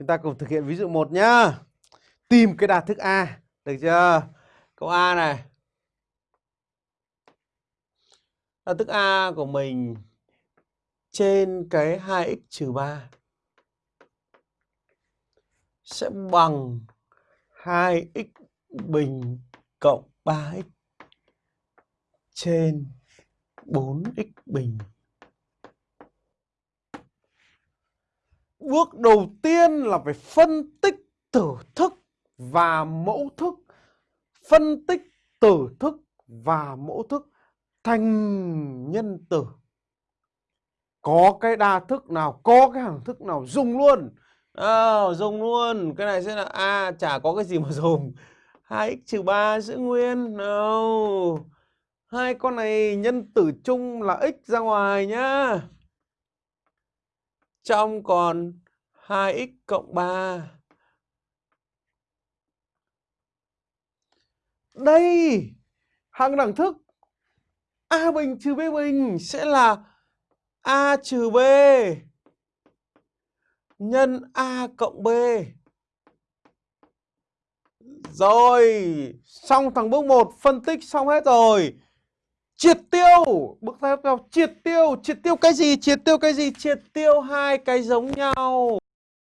Chúng ta cùng thực hiện ví dụ 1 nhá. Tìm cái đạt thức A, được chưa? Câu A này. Đạt thức A của mình trên cái 2x trừ 3 sẽ bằng 2x bình cộng 3x trên 4x bình. Bước đầu tiên là phải phân tích tử thức và mẫu thức. Phân tích tử thức và mẫu thức thành nhân tử. Có cái đa thức nào, có cái hàng thức nào dùng luôn. À, dùng luôn. Cái này sẽ là A, à, chả có cái gì mà dùng. 2x trừ 3 giữ nguyên. No. Hai con này nhân tử chung là x ra ngoài nhá. Trong còn 2x cộng 3. Đây, hàng đẳng thức A bình trừ B bình sẽ là A trừ B nhân A cộng B. Rồi, xong thằng bước 1 phân tích xong hết rồi. Triệt tiêu, bước tiếp theo triệt tiêu, triệt tiêu cái gì? Triệt tiêu cái gì? Triệt tiêu hai cái giống nhau.